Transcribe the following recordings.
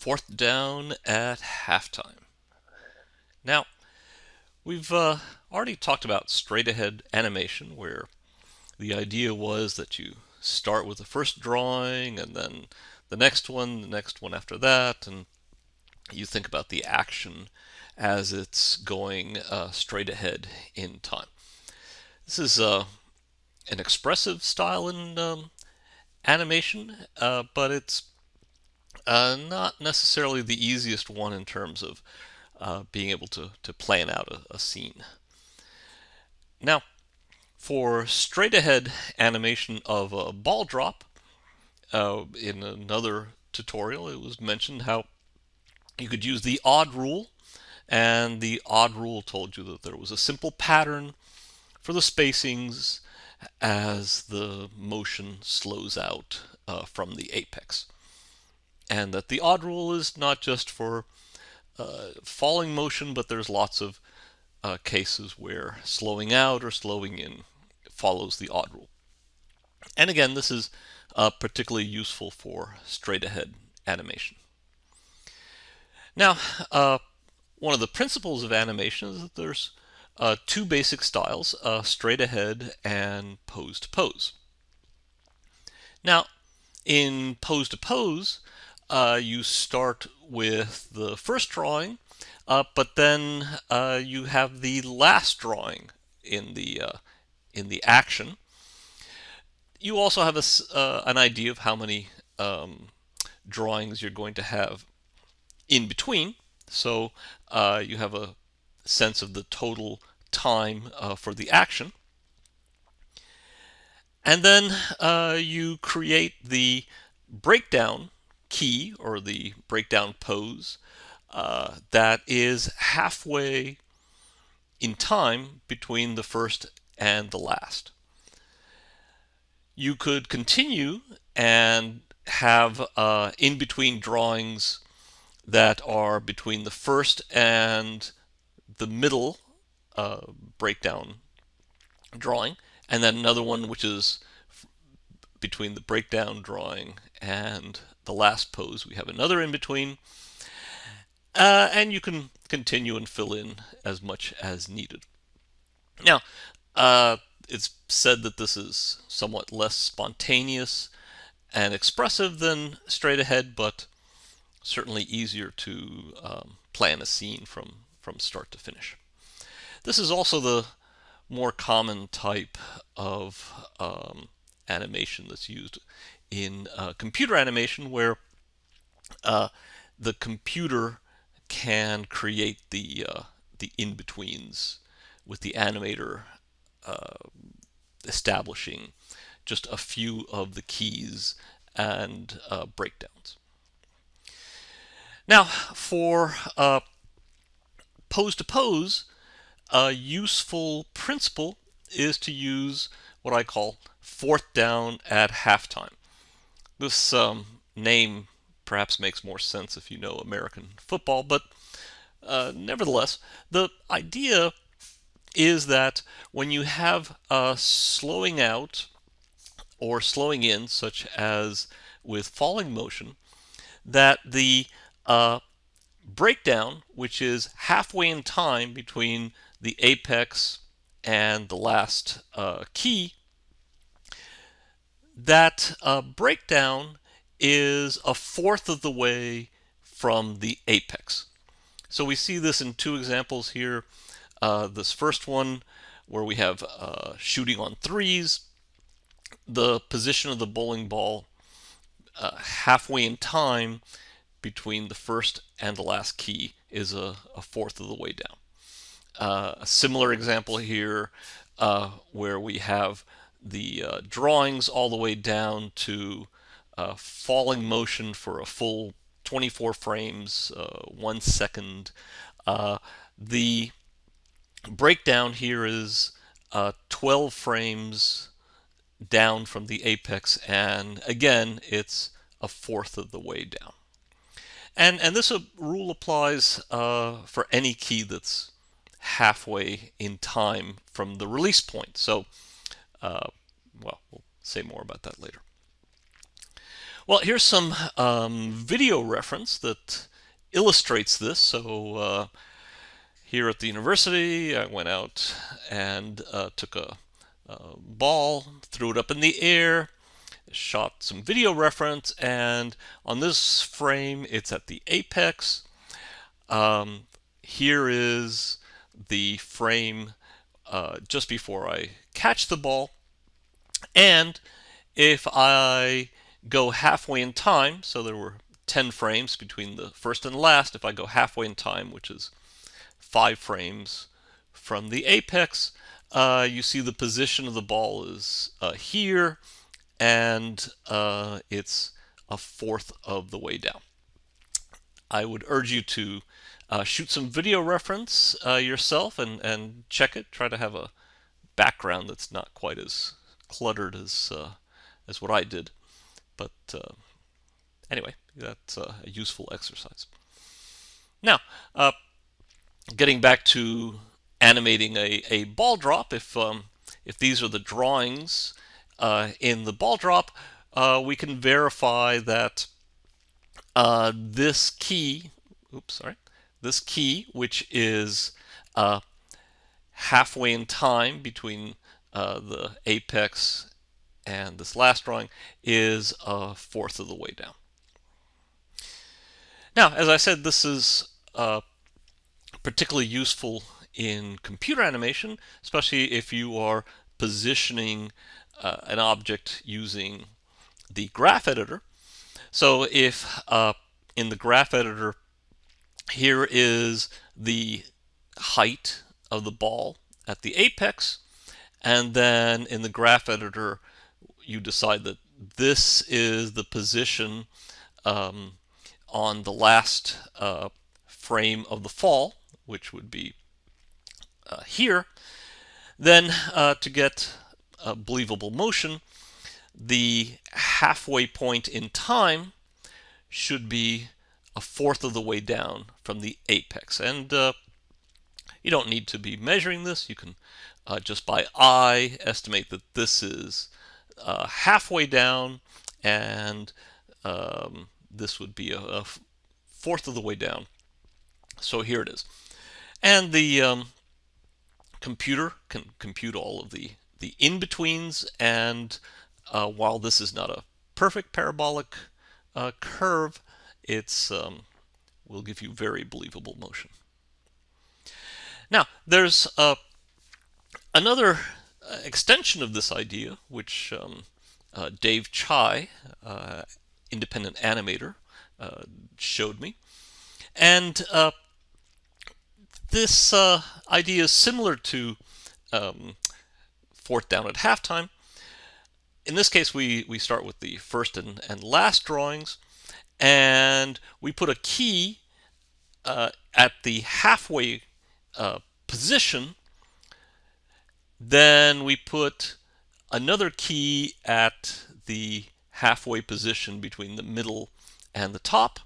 fourth down at halftime. Now, we've uh, already talked about straight ahead animation where the idea was that you start with the first drawing and then the next one, the next one after that, and you think about the action as it's going uh, straight ahead in time. This is uh, an expressive style in um, animation, uh, but it's uh, not necessarily the easiest one in terms of uh, being able to, to plan out a, a scene. Now, for straight ahead animation of a ball drop, uh, in another tutorial it was mentioned how you could use the odd rule and the odd rule told you that there was a simple pattern for the spacings as the motion slows out uh, from the apex. And that the odd rule is not just for uh, falling motion, but there's lots of uh, cases where slowing out or slowing in follows the odd rule. And again, this is uh, particularly useful for straight ahead animation. Now, uh, one of the principles of animation is that there's uh, two basic styles, uh, straight ahead and pose to pose. Now, in pose to pose, uh, you start with the first drawing, uh, but then uh, you have the last drawing in the uh, in the action. You also have a, an idea of how many um, drawings you're going to have in between. So you have a sense of the total time uh, for the action. And then uh, you create the breakdown key or the breakdown pose uh, that is halfway in time between the first and the last. You could continue and have uh, in-between drawings that are between the first and the middle uh, breakdown drawing, and then another one which is between the breakdown drawing and the last pose. We have another in between, uh, and you can continue and fill in as much as needed. Now, uh, it's said that this is somewhat less spontaneous and expressive than straight ahead, but certainly easier to um, plan a scene from, from start to finish. This is also the more common type of um, animation that's used in uh, computer animation where uh, the computer can create the uh, the in-betweens with the animator uh, establishing just a few of the keys and uh, breakdowns. Now for pose to pose a useful principle is to use what I call fourth down at halftime. This um, name perhaps makes more sense if you know American football, but uh, nevertheless, the idea is that when you have a slowing out or slowing in, such as with falling motion, that the uh, breakdown, which is halfway in time between the apex and the last uh, key, that uh, breakdown is a fourth of the way from the apex. So we see this in two examples here. Uh, this first one where we have uh, shooting on threes, the position of the bowling ball uh, halfway in time between the first and the last key is a, a fourth of the way down. Uh, a similar example here uh, where we have the uh, drawings all the way down to uh, falling motion for a full 24 frames, uh, one second. Uh, the breakdown here is 12 frames down from the apex and again it's a fourth of the way down. And, and this rule applies for any key that's halfway in time from the release point. So, uh, well, we'll say more about that later. Well, here's some um, video reference that illustrates this. So uh, here at the university, I went out and uh, took a, a, ball, threw it up in the air, shot some video reference, and on this frame, it's at the apex. Um, here is the frame uh, just before I catch the ball. And if I go halfway in time, so there were 10 frames between the first and last, if I go halfway in time, which is five frames from the apex, uh, you see the position of the ball is uh, here, and uh, it's a fourth of the way down. I would urge you to uh, shoot some video reference uh, yourself and, and check it. Try to have a background that's not quite as cluttered as, uh, as what I did. But uh, anyway, that's a useful exercise. Now, uh, getting back to animating a, a ball drop, if, um, if these are the drawings uh, in the ball drop, we can verify that this key, oops, sorry, this key, which is uh, halfway in time between uh, the apex and this last drawing, is a fourth of the way down. Now, as I said, this is uh, particularly useful in computer animation, especially if you are positioning uh, an object using the graph editor. So if uh, in the graph editor here is the height of the ball at the apex. And then in the graph editor, you decide that this is the position um, on the last uh, frame of the fall, which would be uh, here. Then uh, to get a believable motion, the halfway point in time should be a fourth of the way down from the apex. And uh, you don't need to be measuring this. You can uh, just by eye estimate that this is uh, halfway down and um, this would be a, a, fourth of the way down. So here it is. And the um, computer can compute all of the, the in-betweens and uh, while this is not a perfect parabolic uh, curve, it's um, will give you very believable motion. Now, there's uh, another uh, extension of this idea, which um, uh, Dave Chai, uh, independent animator, uh, showed me. And uh, this idea is similar to um, fourth down at halftime. In this case, we, we start with the first and, and last drawings and we put a key uh, at the halfway uh, position, then we put another key at the halfway position between the middle and the top.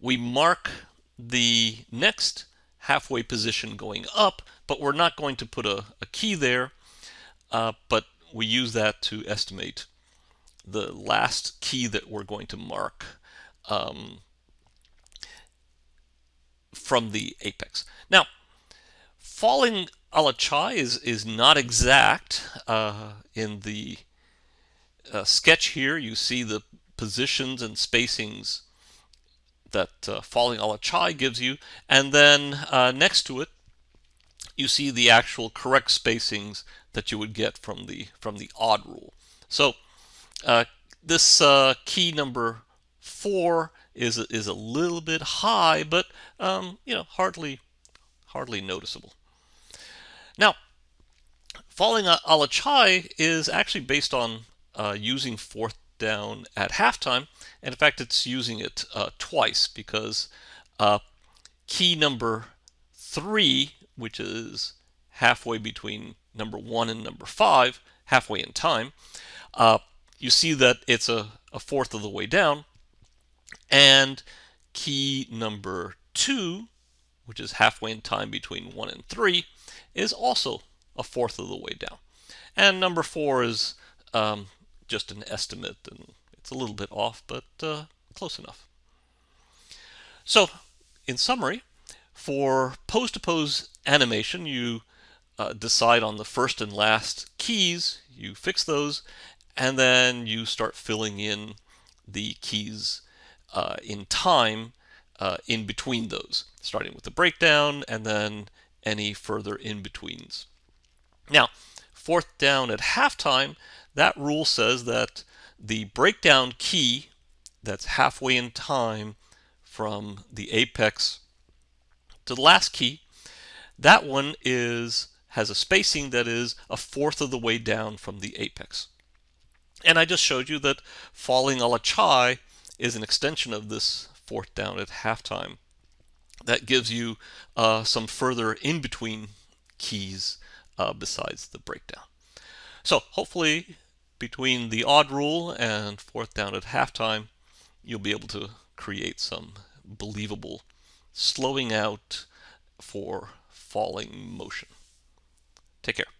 We mark the next halfway position going up, but we're not going to put a, a key there, uh, but we use that to estimate the last key that we're going to mark um, from the apex. Now, falling a la Chai is, is not exact. Uh, in the uh, sketch here, you see the positions and spacings that uh, falling a la Chai gives you, and then uh, next to it, you see the actual correct spacings that you would get from the from the odd rule. So uh, this uh, key number four is is a little bit high, but um, you know hardly hardly noticeable. Now, falling a, la Chai is actually based on uh, using fourth down at halftime, and in fact, it's using it uh, twice because uh, key number three, which is halfway between number one and number five, halfway in time, uh, you see that it's a, a fourth of the way down. And key number two, which is halfway in time between one and three, is also a fourth of the way down. And number four is um, just an estimate, and it's a little bit off, but uh, close enough. So, in summary, for pose-to-pose animation, you uh, decide on the first and last keys, you fix those, and then you start filling in the keys uh, in time uh, in between those, starting with the breakdown and then any further in-betweens. Now, fourth down at halftime, that rule says that the breakdown key that's halfway in time from the apex to the last key, that one is has a spacing that is a fourth of the way down from the apex. And I just showed you that falling a la Chai is an extension of this fourth down at halftime. That gives you uh, some further in-between keys uh, besides the breakdown. So hopefully between the odd rule and fourth down at halftime, you'll be able to create some believable slowing out for falling motion. Take care.